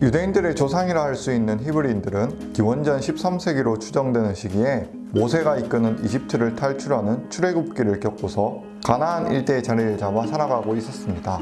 유대인들의 조상이라 할 수 있는 히브리인들은 기원전 13세기로 추정되는 시기에 모세가 이끄는 이집트를 탈출하는 출애굽기를 겪고서 가나안 일대의 자리를 잡아 살아가고 있었습니다.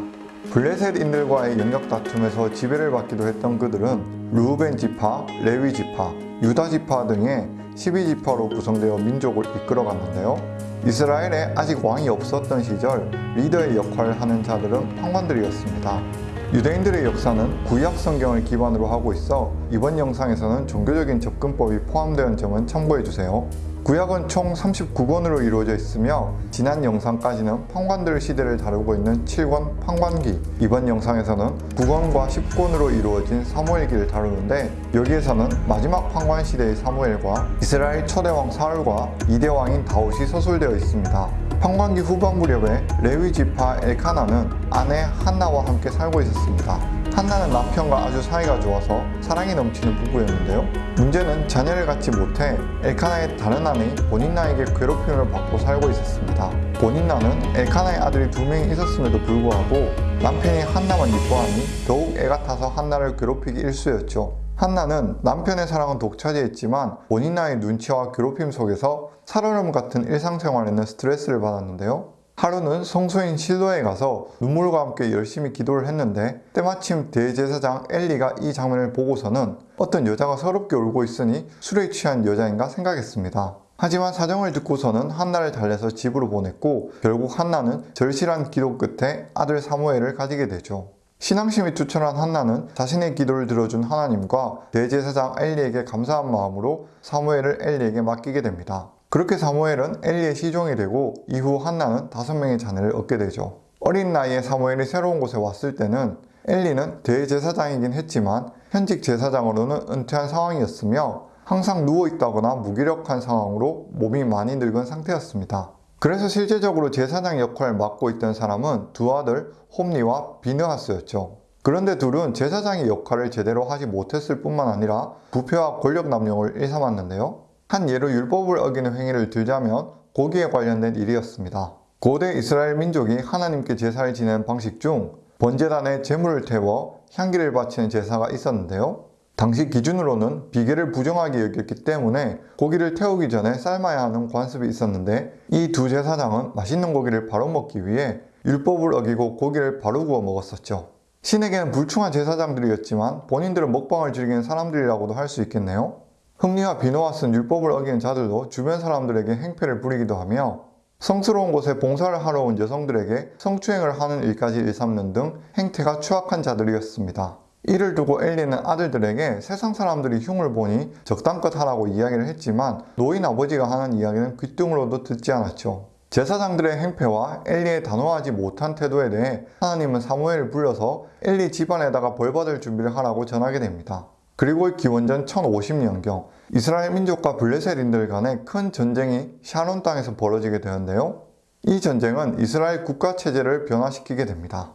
블레셋인들과의 영역 다툼에서 지배를 받기도 했던 그들은 루벤 지파, 레위 지파, 유다 지파 등의 12지파로 구성되어 민족을 이끌어갔는데요. 이스라엘에 아직 왕이 없었던 시절 리더의 역할을 하는 자들은 판관들이었습니다. 유대인들의 역사는 구약 성경을 기반으로 하고 있어 이번 영상에서는 종교적인 접근법이 포함되는 점은 참고해주세요. 구약은 총 39권으로 이루어져 있으며 지난 영상까지는 판관들 시대를 다루고 있는 7권 판관기 이번 영상에서는 9권과 10권으로 이루어진 사무엘기를 다루는데 여기에서는 마지막 판관 시대의 사무엘과 이스라엘 초대왕 사울과 2대 왕인 다윗이 서술되어 있습니다. 판관기 후반 무렵에 레위 지파 엘카나는 아내 한나와 함께 살고 있었습니다. 한나는 남편과 아주 사이가 좋아서 사랑이 넘치는 부부였는데요. 문제는 자녀를 갖지 못해 엘카나의 다른 아내 보닌나에게 괴롭힘을 받고 살고 있었습니다. 보닌나는 엘카나의 아들이 두 명이 있었음에도 불구하고 남편이 한나만 이뻐하니 더욱 애가 타서 한나를 괴롭히기 일쑤였죠. 한나는 남편의 사랑은 독차지했지만 보닌나의 눈치와 괴롭힘 속에서 살얼음 같은 일상생활에는 스트레스를 받았는데요. 하루는 성소인 실로에 가서 눈물과 함께 열심히 기도를 했는데 때마침 대제사장 엘리가 이 장면을 보고서는 어떤 여자가 서럽게 울고 있으니 술에 취한 여자인가 생각했습니다. 하지만 사정을 듣고서는 한나를 달래서 집으로 보냈고 결국 한나는 절실한 기도 끝에 아들 사무엘을 가지게 되죠. 신앙심이 투철한 한나는 자신의 기도를 들어준 하나님과 대제사장 엘리에게 감사한 마음으로 사무엘을 엘리에게 맡기게 됩니다. 그렇게 사무엘은 엘리의 시종이 되고 이후 한나는 다섯 명의 자녀를 얻게 되죠. 어린 나이에 사무엘이 새로운 곳에 왔을 때는 엘리는 대제사장이긴 했지만 현직 제사장으로는 은퇴한 상황이었으며 항상 누워있다거나 무기력한 상황으로 몸이 많이 늙은 상태였습니다. 그래서 실제적으로 제사장 역할을 맡고 있던 사람은 두 아들 홈리와 비느하스였죠. 그런데 둘은 제사장의 역할을 제대로 하지 못했을 뿐만 아니라 부패와 권력 남용을 일삼았는데요. 한 예로 율법을 어기는 행위를 들자면 고기에 관련된 일이었습니다. 고대 이스라엘 민족이 하나님께 제사를 지내는 방식 중 번제단에 제물을 태워 향기를 바치는 제사가 있었는데요. 당시 기준으로는 비계를 부정하게 여겼기 때문에 고기를 태우기 전에 삶아야 하는 관습이 있었는데 이 두 제사장은 맛있는 고기를 바로 먹기 위해 율법을 어기고 고기를 바로 구워 먹었었죠. 신에게는 불충한 제사장들이었지만 본인들은 먹방을 즐기는 사람들이라고도 할 수 있겠네요. 흠리와 비노와 쓴 율법을 어기는 자들도 주변 사람들에게 행패를 부리기도 하며 성스러운 곳에 봉사를 하러 온 여성들에게 성추행을 하는 일까지 일삼는 등 행태가 추악한 자들이었습니다. 이를 두고 엘리는 아들들에게 세상 사람들이 흉을 보니 적당껏 하라고 이야기를 했지만 노인 아버지가 하는 이야기는 귓등으로도 듣지 않았죠. 제사장들의 행패와 엘리의 단호하지 못한 태도에 대해 하나님은 사무엘을 불러서 엘리 집안에다가 벌받을 준비를 하라고 전하게 됩니다. 그리고 기원전 1050년경 이스라엘 민족과 블레셋인들 간의 큰 전쟁이 샤론 땅에서 벌어지게 되는데요. 이 전쟁은 이스라엘 국가 체제를 변화시키게 됩니다.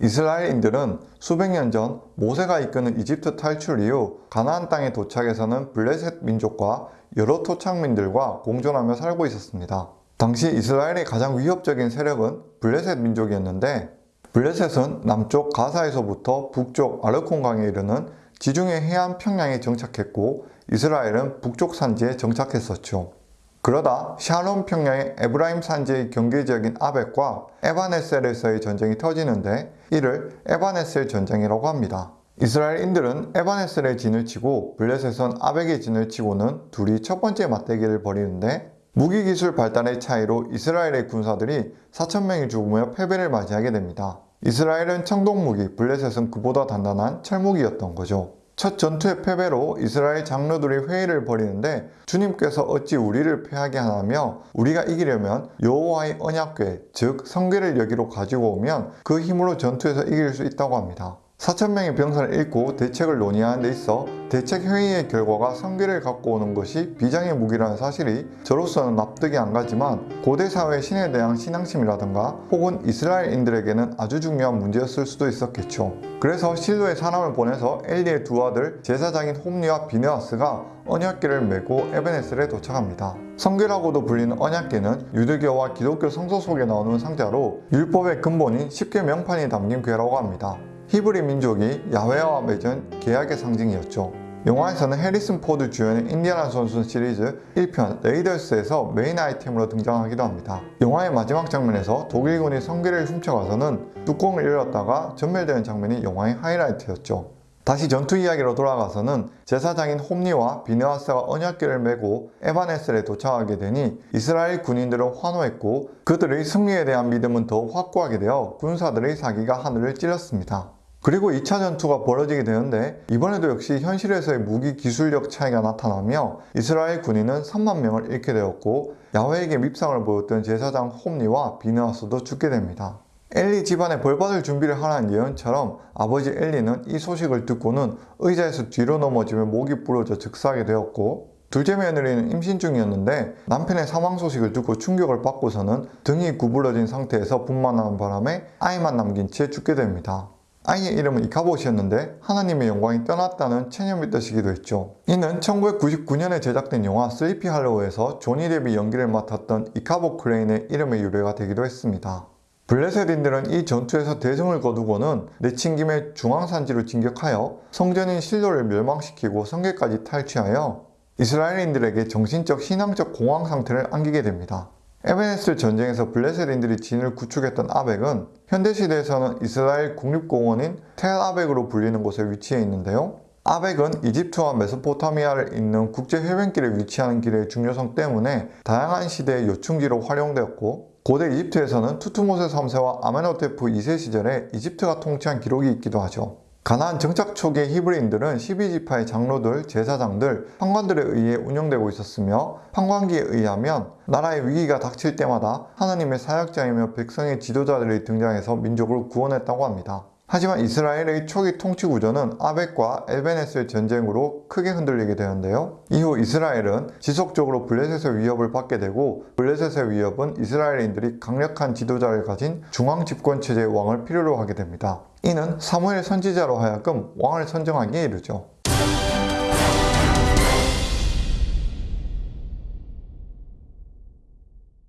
이스라엘인들은 수백 년 전 모세가 이끄는 이집트 탈출 이후 가나안 땅에 도착해서는 블레셋 민족과 여러 토착민들과 공존하며 살고 있었습니다. 당시 이스라엘의 가장 위협적인 세력은 블레셋 민족이었는데 블레셋은 남쪽 가사에서부터 북쪽 야르콘강에 이르는 지중해 해안 평야에 정착했고 이스라엘은 북쪽 산지에 정착했었죠. 그러다 샤론 평야의 에브라임 산지의 경계 지역인 아벡과 에바네셀에서의 전쟁이 터지는데 이를 에바네셀 전쟁이라고 합니다. 이스라엘인들은 에바네셀의 진을 치고 블레셋은 아벡의 진을 치고는 둘이 첫 번째 맞대기를 벌이는데 무기기술 발달의 차이로 이스라엘의 군사들이 4천명이 죽으며 패배를 맞이하게 됩니다. 이스라엘은 청동무기, 블레셋은 그보다 단단한 철무기였던 거죠. 첫 전투의 패배로 이스라엘 장로들이 회의를 벌이는데 주님께서 어찌 우리를 패하게 하냐며 우리가 이기려면 여호와의 언약궤 즉 성궤를 여기로 가지고 오면 그 힘으로 전투에서 이길 수 있다고 합니다. 4천명의 병사를 잃고 대책을 논의하는 데 있어 대책 회의의 결과가 성계를 갖고 오는 것이 비장의 무기라는 사실이 저로서는 납득이 안 가지만 고대 사회의 신에 대한 신앙심이라든가 혹은 이스라엘인들에게는 아주 중요한 문제였을 수도 있었겠죠. 그래서 실로의 사람을 보내서 엘리의 두 아들 제사장인 홈리와 비네아스가 언약궤를 메고 에베네셀에 도착합니다. 성계라고도 불리는 언약궤는 유대교와 기독교 성서 속에 나오는 상자로 율법의 근본인 10개 명판이 담긴 궤라고 합니다. 히브리 민족이 야훼와 맺은 계약의 상징이었죠. 영화에서는 해리슨 포드 주연의 인디아나 존스 시리즈 1편 레이더스에서 메인 아이템으로 등장하기도 합니다. 영화의 마지막 장면에서 독일군이 성궤를 훔쳐가서는 뚜껑을 열었다가 전멸되는 장면이 영화의 하이라이트였죠. 다시 전투 이야기로 돌아가서는 제사장인 홉니와 비네아스가 언약궤를 메고 에바네셀에 도착하게 되니 이스라엘 군인들은 환호했고 그들의 승리에 대한 믿음은 더욱 확고하게 되어 군사들의 사기가 하늘을 찔렀습니다. 그리고 2차 전투가 벌어지게 되는데 이번에도 역시 현실에서의 무기 기술력 차이가 나타나며 이스라엘 군인은 3만 명을 잃게 되었고 야훼에게 밉상을 보였던 제사장 홉니와 비네아스도 죽게 됩니다. 엘리 집안에 벌받을 준비를 하라는 예언처럼 아버지 엘리는 이 소식을 듣고는 의자에서 뒤로 넘어지며 목이 부러져 즉사하게 되었고 둘째 며느리는 임신 중이었는데 남편의 사망 소식을 듣고 충격을 받고서는 등이 구부러진 상태에서 분만하는 바람에 아이만 남긴 채 죽게 됩니다. 아이의 이름은 이카봇이었는데 하나님의 영광이 떠났다는 체념이 뜻이기도 했죠. 이는 1999년에 제작된 영화 슬리피 할로우에서 조니 데비 연기를 맡았던 이카봇 크레인의 이름의 유래가 되기도 했습니다. 블레셋인들은 이 전투에서 대승을 거두고는 내친김에 중앙산지로 진격하여 성전인 실로를 멸망시키고 성계까지 탈취하여 이스라엘인들에게 정신적 신앙적 공황 상태를 안기게 됩니다. 에베네스 전쟁에서 블레셋인들이 진을 구축했던 아벡은 현대시대에서는 이스라엘 국립공원인 텔 아벡으로 불리는 곳에 위치해 있는데요. 아벡은 이집트와 메소포타미아를 잇는 국제해변길에 위치하는 길의 중요성 때문에 다양한 시대의 요충지로 활용되었고 고대 이집트에서는 투투모세 3세와 아메노테프 2세 시절에 이집트가 통치한 기록이 있기도 하죠. 가나안 정착 초기의 히브리인들은 12지파의 장로들, 제사장들, 판관들에 의해 운영되고 있었으며 판관기에 의하면 나라의 위기가 닥칠 때마다 하나님의 사역자이며 백성의 지도자들이 등장해서 민족을 구원했다고 합니다. 하지만 이스라엘의 초기 통치 구조는 아벡과 엘베네스의 전쟁으로 크게 흔들리게 되는데요. 이후 이스라엘은 지속적으로 블레셋의 위협을 받게 되고 블레셋의 위협은 이스라엘인들이 강력한 지도자를 가진 중앙 집권 체제의 왕을 필요로 하게 됩니다. 이는 사무엘 선지자로 하여금 왕을 선정하기에 이르죠.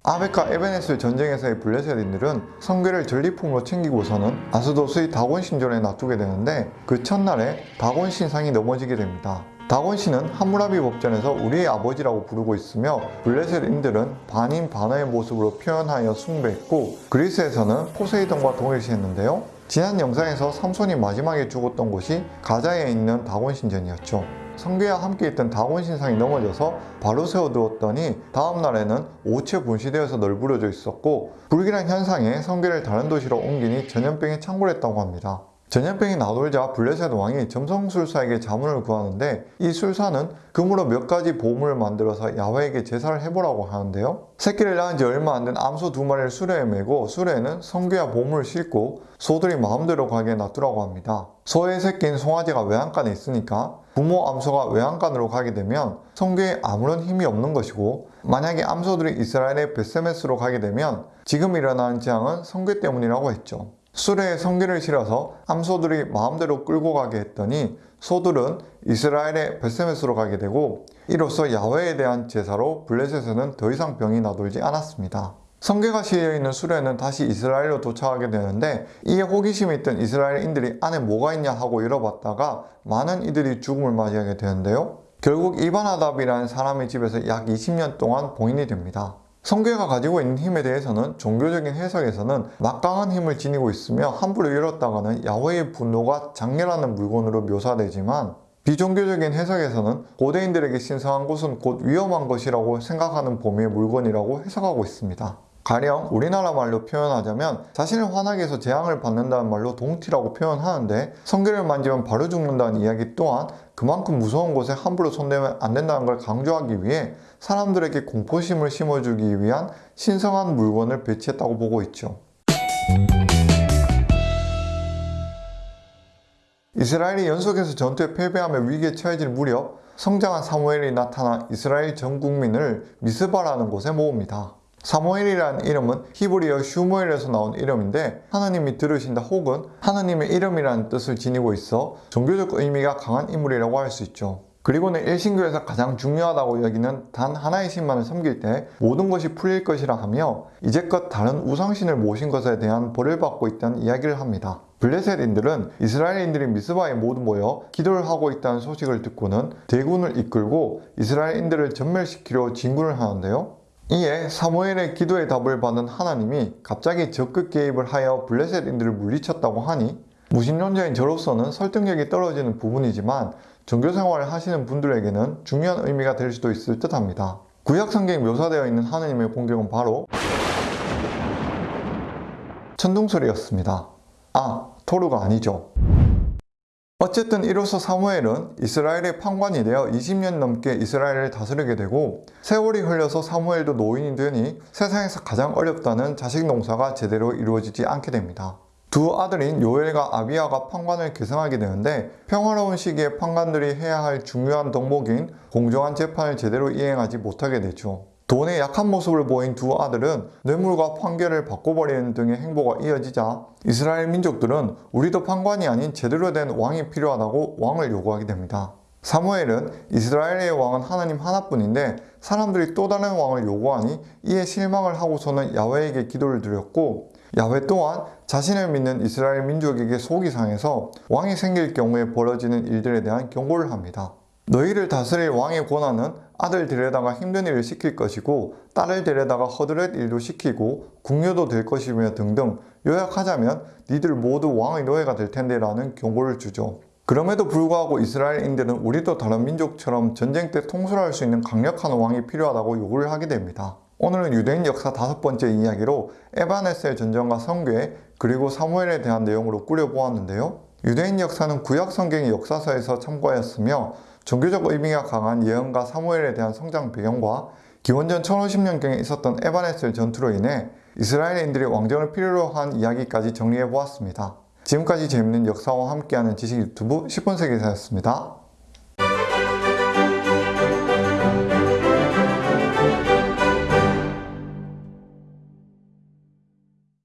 아벡과 에베네스 전쟁에서의 블레셋인들은 성궤를 전리품으로 챙기고서는 아스도스의 다곤 신전에 놔두게 되는데 그 첫날에 다곤 신상이 넘어지게 됩니다. 다곤 신은 함무라비 법전에서 우리의 아버지라고 부르고 있으며 블레셋인들은 반인 반어의 모습으로 표현하여 숭배했고 그리스에서는 포세이돈과 동일시했는데요. 지난 영상에서 삼손이 마지막에 죽었던 곳이 가자에 있는 다곤 신전이었죠. 성계와 함께 있던 다곤 신상이 넘어져서 바로 세워두었더니 다음날에는 오체 분시되어서 널브러져 있었고 불길한 현상에 성계를 다른 도시로 옮기니 전염병이 창궐했다고 합니다. 전염병이 나돌자 블레셋 왕이 점성술사에게 자문을 구하는데 이 술사는 금으로 몇 가지 보물을 만들어서 야훼에게 제사를 해보라고 하는데요. 새끼를 낳은 지 얼마 안 된 암소 두 마리를 수레에 메고 수레에는 성괴와 보물을 싣고 소들이 마음대로 가게 놔두라고 합니다. 소의 새끼인 송아지가 외양간에 있으니까 부모 암소가 외양간으로 가게 되면 성괴에 아무런 힘이 없는 것이고 만약에 암소들이 이스라엘의 베세메스로 가게 되면 지금 일어나는 재앙은 성괴 때문이라고 했죠. 수레에 성기를 실어서 암소들이 마음대로 끌고 가게 했더니 소들은 이스라엘의 베세메스로 가게 되고 이로써 야훼에 대한 제사로 블레셋에는 더 이상 병이 나돌지 않았습니다. 성계가 실려 있는 수레는 다시 이스라엘로 도착하게 되는데 이에 호기심이 있던 이스라엘인들이 안에 뭐가 있냐 하고 열어봤다가 많은 이들이 죽음을 맞이하게 되는데요. 결국 이바나답이라는 사람의 집에서 약 20년 동안 봉인이 됩니다. 성계가 가지고 있는 힘에 대해서는 종교적인 해석에서는 막강한 힘을 지니고 있으며 함부로 열었다가는 야훼의 분노가 장렬하는 물건으로 묘사되지만 비종교적인 해석에서는 고대인들에게 신성한 곳은 곧 위험한 것이라고 생각하는 범위의 물건이라고 해석하고 있습니다. 가령 우리나라 말로 표현하자면 자신을 화나게 해서 재앙을 받는다는 말로 동티라고 표현하는데 성계를 만지면 바로 죽는다는 이야기 또한 그만큼 무서운 곳에 함부로 손대면 안 된다는 걸 강조하기 위해 사람들에게 공포심을 심어주기 위한 신성한 물건을 배치했다고 보고 있죠. 이스라엘이 연속해서 전투에 패배하며 위기에 처해질 무렵 성장한 사무엘이 나타나 이스라엘 전 국민을 미스바라는 곳에 모읍니다. 사무엘이라는 이름은 히브리어 슈무엘에서 나온 이름인데 하나님이 들으신다 혹은 하나님의 이름이라는 뜻을 지니고 있어 종교적 의미가 강한 인물이라고 할 수 있죠. 그리고는 일신교에서 가장 중요하다고 여기는 단 하나의 신만을 섬길 때 모든 것이 풀릴 것이라 하며 이제껏 다른 우상신을 모신 것에 대한 벌을 받고 있다는 이야기를 합니다. 블레셋인들은 이스라엘인들이 미스바에 모두 모여 기도를 하고 있다는 소식을 듣고는 대군을 이끌고 이스라엘인들을 전멸시키려 진군을 하는데요. 이에 사무엘의 기도에 답을 받은 하나님이 갑자기 적극 개입을 하여 블레셋인들을 물리쳤다고 하니 무신론자인 저로서는 설득력이 떨어지는 부분이지만 종교 생활을 하시는 분들에게는 중요한 의미가 될 수도 있을 듯 합니다. 구약 성경에 묘사되어 있는 하나님의 공격은 바로 천둥소리였습니다. 아, 토르가 아니죠. 어쨌든 이로써 사무엘은 이스라엘의 판관이 되어 20년 넘게 이스라엘을 다스리게 되고 세월이 흘러서 사무엘도 노인이 되니 세상에서 가장 어렵다는 자식 농사가 제대로 이루어지지 않게 됩니다. 두 아들인 요엘과 아비아가 판관을 계승하게 되는데 평화로운 시기에 판관들이 해야 할 중요한 덕목인 공정한 재판을 제대로 이행하지 못하게 되죠. 돈의 약한 모습을 보인 두 아들은 뇌물과 판결을 바꿔버리는 등의 행보가 이어지자 이스라엘 민족들은 우리도 판관이 아닌 제대로 된 왕이 필요하다고 왕을 요구하게 됩니다. 사무엘은 이스라엘의 왕은 하나님 하나뿐인데 사람들이 또 다른 왕을 요구하니 이에 실망을 하고서는 야훼에게 기도를 드렸고 야훼 또한 자신을 믿는 이스라엘 민족에게 속이 상해서 왕이 생길 경우에 벌어지는 일들에 대한 경고를 합니다. 너희를 다스릴 왕의 권한은 아들 데려다가 힘든 일을 시킬 것이고 딸을 데려다가 허드렛 일도 시키고 궁녀도 될 것이며 등등 요약하자면 니들 모두 왕의 노예가 될 텐데 라는 경고를 주죠. 그럼에도 불구하고 이스라엘인들은 우리도 다른 민족처럼 전쟁 때 통솔할 수 있는 강력한 왕이 필요하다고 요구를 하게 됩니다. 오늘은 유대인 역사 다섯 번째 이야기로 에바네셀 전쟁과 성괴 그리고 사무엘에 대한 내용으로 꾸려보았는데요. 유대인 역사는 구약 성경의 역사서에서 참고하였으며 종교적 의미가 강한 예언과 사무엘에 대한 성장 배경과 기원전 1050년경에 있었던 에바네셀 전투로 인해 이스라엘인들이 왕정을 필요로 한 이야기까지 정리해 보았습니다. 지금까지 재밌는 역사와 함께하는 지식 유튜브 10분 세계사였습니다.